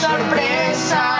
sorpresa.